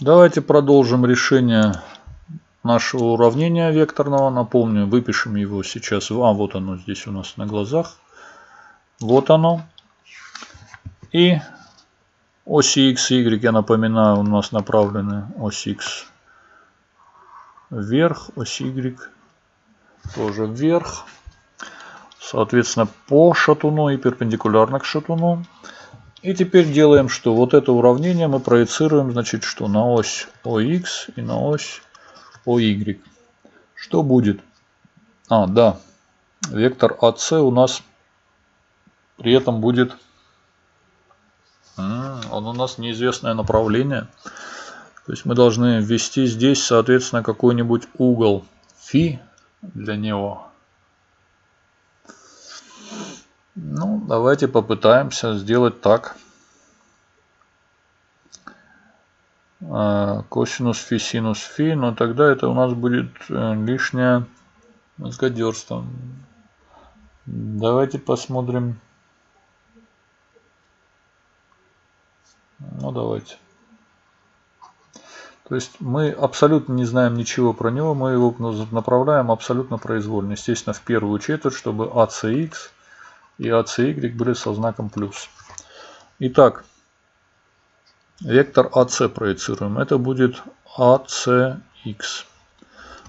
Давайте продолжим решение нашего уравнения векторного. Напомню, выпишем его сейчас. А, вот оно здесь у нас на глазах. Вот оно. И оси x и y, я напоминаю, у нас направлены ось x вверх, ось y тоже вверх. Соответственно, по шатуну и перпендикулярно к шатуну. И теперь делаем что? Вот это уравнение мы проецируем, значит, что на ось OX и на ось OY. Что будет? А, да. Вектор АС у нас при этом будет... Он у нас неизвестное направление. То есть мы должны ввести здесь, соответственно, какой-нибудь угол фи для него. Ну, давайте попытаемся сделать так. А, косинус фи, синус фи, но тогда это у нас будет э, лишнее мозгодерство. Давайте посмотрим. Ну, давайте. То есть мы абсолютно не знаем ничего про него, мы его направляем абсолютно произвольно. Естественно, в первую четверть, чтобы ACX и ACY были со знаком плюс. Итак, вектор AC проецируем. Это будет ACX.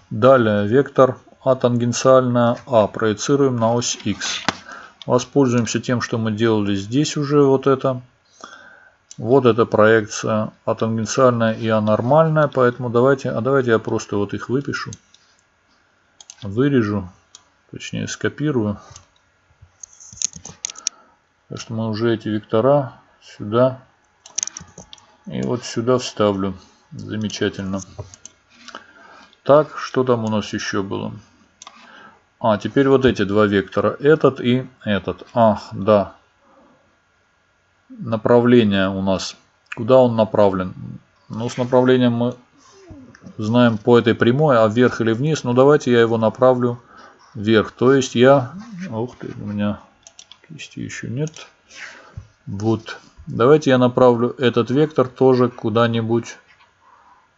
Далее вектор А тангенциальная А проецируем на ось X. Воспользуемся тем, что мы делали здесь уже вот это. Вот эта проекция А тангенциальная и А нормальная. Поэтому давайте, а давайте я просто вот их выпишу. Вырежу. Точнее скопирую. Так что мы уже эти вектора сюда и вот сюда вставлю. Замечательно. Так, что там у нас еще было? А, теперь вот эти два вектора. Этот и этот. Ах, да. Направление у нас. Куда он направлен? Ну, с направлением мы знаем по этой прямой, а вверх или вниз. Ну, давайте я его направлю вверх. То есть я... Ух ты, у меня Кисти еще нет. Вот. Давайте я направлю этот вектор тоже куда-нибудь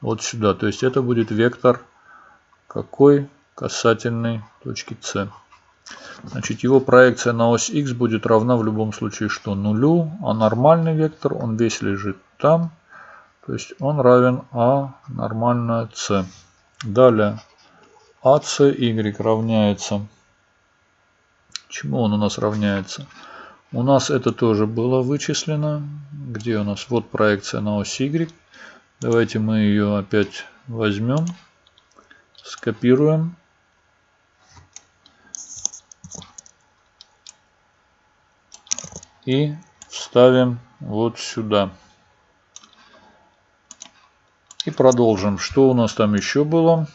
вот сюда. То есть это будет вектор какой? Касательной точки С. Значит, его проекция на ось x будет равна в любом случае что? Нулю. А нормальный вектор, он весь лежит там. То есть он равен А нормальная С. Далее ACY равняется Чему он у нас равняется? У нас это тоже было вычислено. Где у нас? Вот проекция на ось Y. Давайте мы ее опять возьмем, скопируем. И вставим вот сюда. И продолжим. Что у нас там еще было?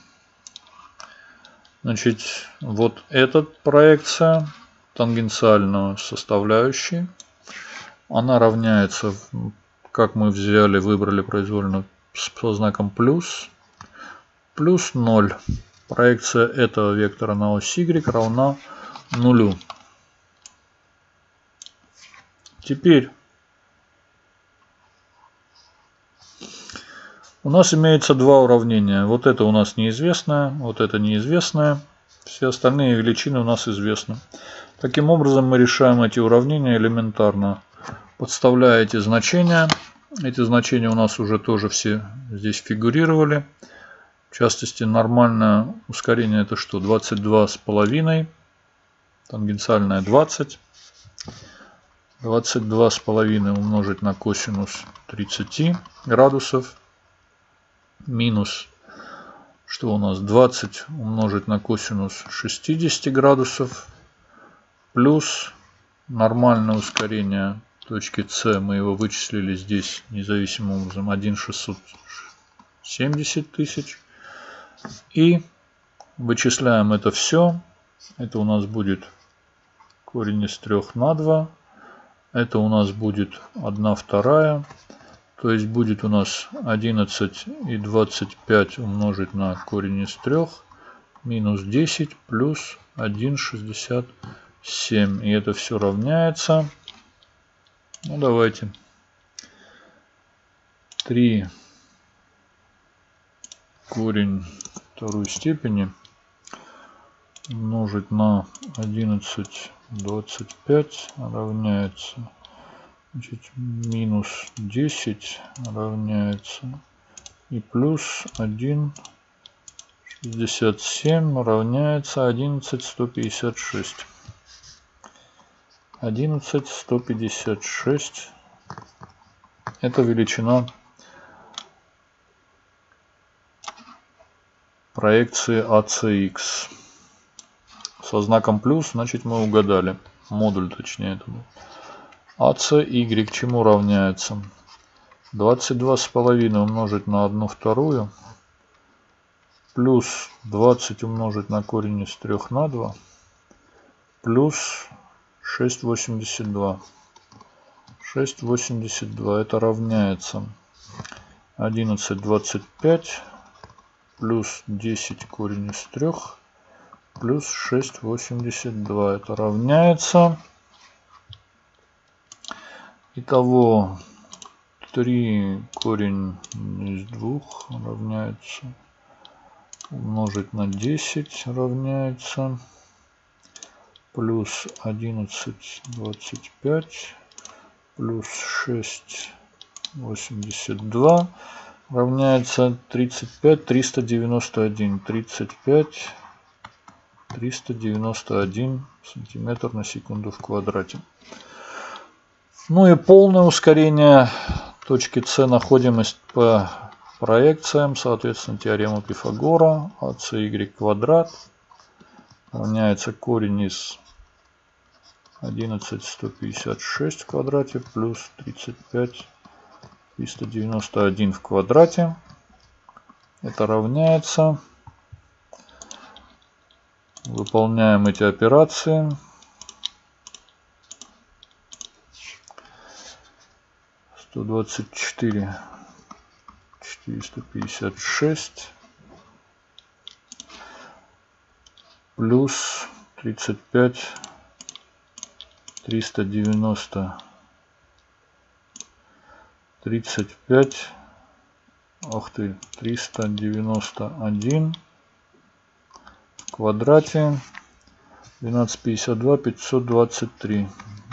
Значит, вот эта проекция тангенциальную составляющей. Она равняется, как мы взяли, выбрали произвольно со знаком плюс, плюс 0. Проекция этого вектора на ось y равна нулю. Теперь у нас имеется два уравнения. Вот это у нас неизвестное, вот это неизвестное. Все остальные величины у нас известны. Таким образом мы решаем эти уравнения элементарно. Подставляя эти значения. Эти значения у нас уже тоже все здесь фигурировали. В частности, нормальное ускорение это что? 22 с половиной. Тангенциальное 20. 22 с половиной умножить на косинус 30 градусов. Минус что у нас 20 умножить на косинус 60 градусов плюс нормальное ускорение точки С, мы его вычислили здесь независимым образом 1,670 тысяч. И вычисляем это все. Это у нас будет корень из 3 на 2. Это у нас будет 1 вторая. То есть будет у нас 11 и 25 умножить на корень из 3 минус 10 плюс 1,60 7. И это все равняется. Ну, давайте. 3 корень второй степени умножить на 11 25 равняется значит, минус 10 равняется и плюс 1 67 равняется 11 156 11 156 это величина проекции ACX. Со знаком плюс, значит мы угадали. Модуль точнее это был. ACY чему равняется? 22,5 умножить на 1 вторую. Плюс 20 умножить на корень из 3 на 2. Плюс 6,82. 6,82 это равняется 11,25 плюс 10 корень из 3 плюс 6,82. Это равняется. Итого 3 корень из 2 равняется умножить на 10 равняется плюс 11 25 плюс 6 82 равняется 35 391 35 391 сантиметр на секунду в квадрате. Ну и полное ускорение точки С находим по проекциям соответственно теорема Пифагора АЦY квадрат равняется корень из 11 156 в квадрате плюс 35 391 в квадрате. Это равняется. Выполняем эти операции. Сто двадцать четыре четыреста пятьдесят шесть плюс тридцать пять триста девяносто. 35 ах ты 391 в квадрате. 1252 523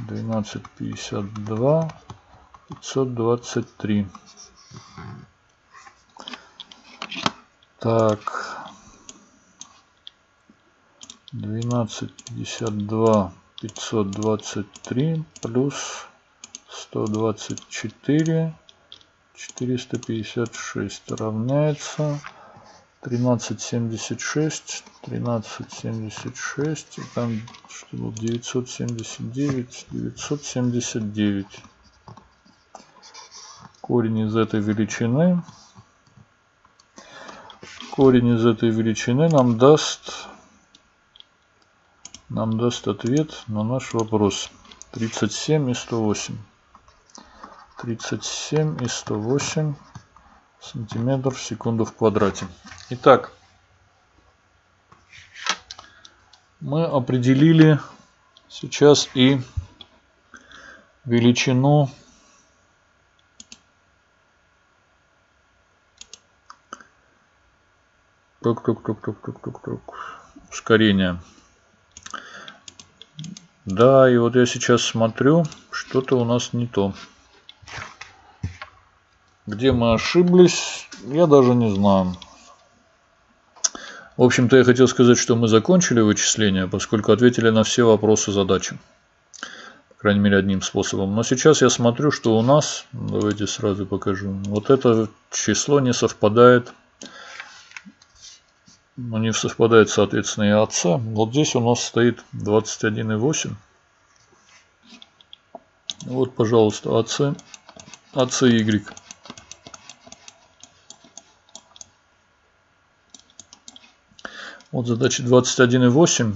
1252 523 так 1252 523 плюс 124 456 равняется 1376 1376 и там что было 979 979 корень из этой величины. Корень из этой величины нам даст нам даст ответ на наш вопрос 37 и 108 37 и 108 сантиметров в секунду в квадрате. Итак, мы определили сейчас и величину тук тук тук тук тук тук тук ускорения. Да, и вот я сейчас смотрю, что-то у нас не то. Где мы ошиблись, я даже не знаю. В общем-то, я хотел сказать, что мы закончили вычисление, поскольку ответили на все вопросы задачи. По крайней мере, одним способом. Но сейчас я смотрю, что у нас, давайте сразу покажу, вот это число не совпадает. Ну, не совпадает, соответственно, и отца. Вот здесь у нас стоит 21,8. Вот, пожалуйста, АЦ, АЦY. Вот задача 21,8,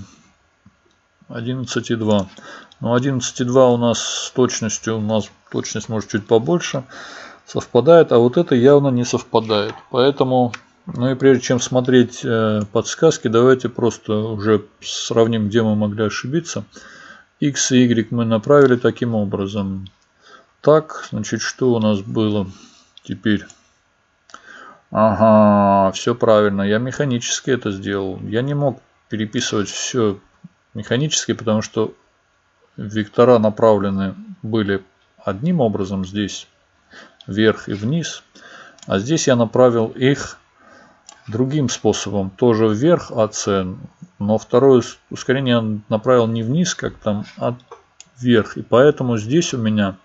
11,2. Но 11,2 у нас с точностью, у нас точность может чуть побольше, совпадает, а вот это явно не совпадает. Поэтому, ну и прежде чем смотреть э, подсказки, давайте просто уже сравним, где мы могли ошибиться. X и Y мы направили таким образом. Так, значит, что у нас было теперь? Ага, все правильно. Я механически это сделал. Я не мог переписывать все механически, потому что вектора направлены были одним образом здесь вверх и вниз. А здесь я направил их другим способом. Тоже вверх АС, но второе ускорение направил не вниз, как там, а вверх. И поэтому здесь у меня...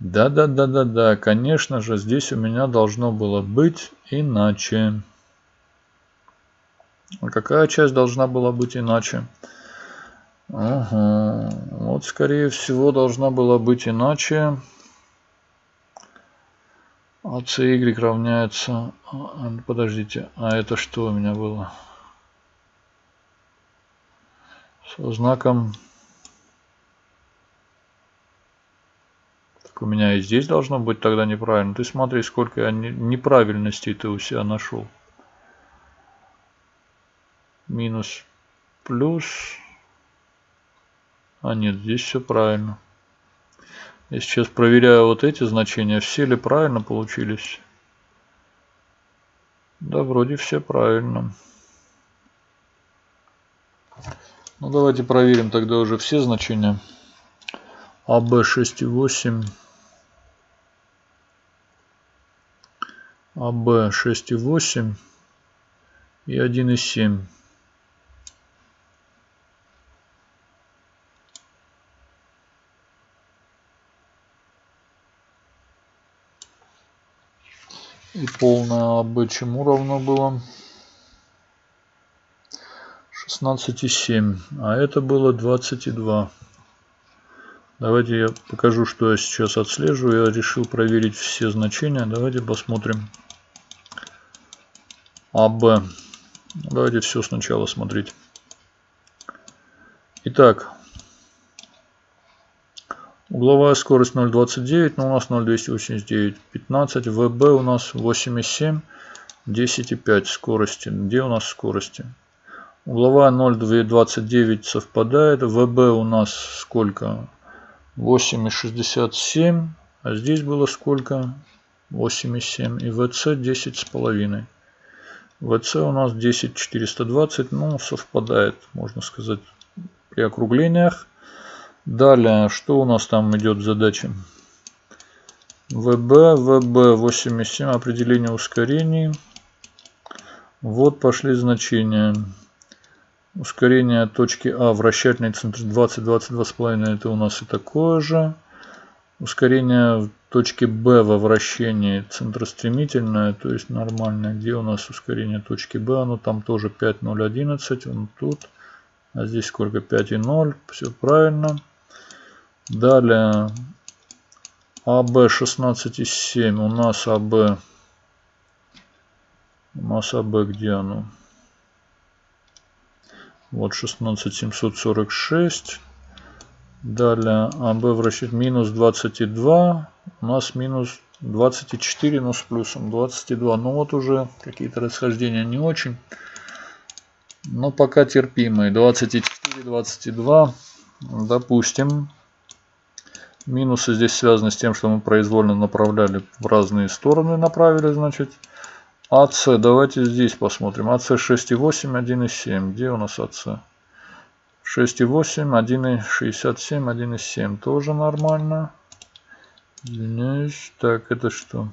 Да-да-да-да-да, конечно же, здесь у меня должно было быть иначе. А какая часть должна была быть иначе? Ага. Вот, скорее всего, должна была быть иначе. А равняется... А, подождите, а это что у меня было? Со знаком... Так у меня и здесь должно быть тогда неправильно. Ты смотри, сколько я неправильностей ты у себя нашел. Минус, плюс... А нет, здесь все правильно. Я сейчас проверяю вот эти значения, все ли правильно получились. Да, вроде все правильно. Ну, давайте проверим тогда уже все значения. АБ 6,8. АБ 6,8 и 1,7. Полное АБ чему равно было? 16,7. А это было 22. Давайте я покажу, что я сейчас отслеживаю. Я решил проверить все значения. Давайте посмотрим. АБ. Давайте все сначала смотреть. Итак, Угловая скорость 0.29, но у нас 0.289, 15. ВБ у нас 8.7, 10.5 скорости. Где у нас скорости? Угловая 0.29 совпадает. ВБ у нас сколько? 8.67. А здесь было сколько? 8,7 и ВЦ 10,5. ВЦ у нас 10,420, ну совпадает, можно сказать, при округлениях. Далее, что у нас там идет задача? ВБ, ВБ 8,7, определение ускорений. Вот пошли значения. Ускорение точки А, вращательный центр 20, 22,5, это у нас и такое же. Ускорение точки Б во вращении центростремительное, то есть нормальное. Где у нас ускорение точки Б? Оно там тоже 5,011, он тут. А здесь сколько? 5,0, все правильно. Далее АБ 16,7. У нас АБ. У нас АБ где оно? Вот 16746. Далее АБ вращать минус 22. У нас минус 24, но с плюсом 22. Ну вот уже какие-то расхождения не очень. Но пока терпимые. 24, 22. Допустим. Минусы здесь связаны с тем, что мы произвольно направляли в разные стороны, направили, значит. АС, давайте здесь посмотрим. АС 6,8, 1,7. Где у нас АС? 6,8, 1,67, 1,7. Тоже нормально. Извиняюсь. Так, это что?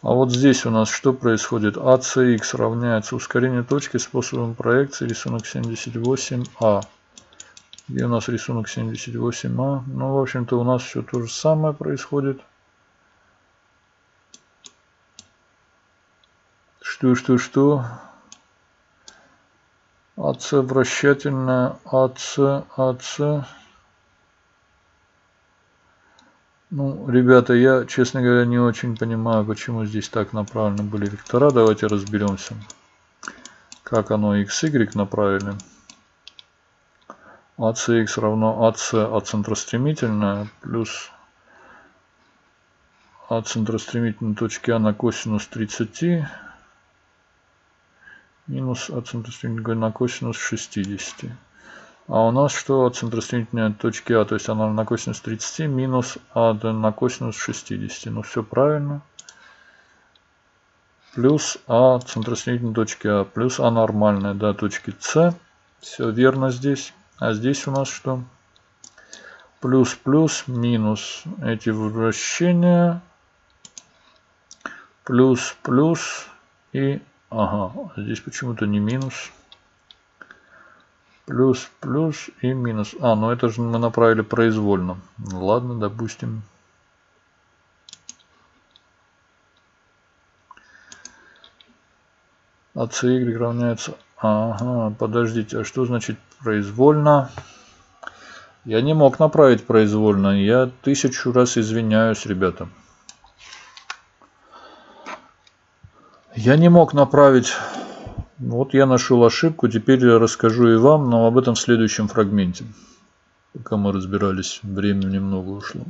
А вот здесь у нас что происходит? АЦХ равняется ускорению точки способом проекции рисунок 78А. Где у нас рисунок 78А? Ну, в общем-то, у нас все то же самое происходит. Что, что, что? АЦ вращательная, АЦ, АЦ. Ну, ребята, я, честно говоря, не очень понимаю, почему здесь так направлены были вектора. Давайте разберемся, как оно XY направили. ACX равно AC от центростремительная плюс от центростремительной точки А на косинус 30 минус от центростремительной на косинус 60. А у нас что от центростремительной точки А, то есть она на косинус 30 минус А на косинус 60. Ну все правильно. плюс А, центросоединительной точки А, плюс А нормальная, да, точки С. Все верно здесь. А здесь у нас что? Плюс, плюс, минус. Эти вращения. Плюс, плюс и... Ага, здесь почему-то не минус. Плюс, плюс и минус. А, ну это же мы направили произвольно. Ладно, допустим. А y равняется... Ага, подождите, а что значит произвольно? Я не мог направить произвольно. Я тысячу раз извиняюсь, ребята. Я не мог направить... Вот я нашел ошибку, теперь я расскажу и вам, но об этом в следующем фрагменте. Пока мы разбирались, времени немного ушло.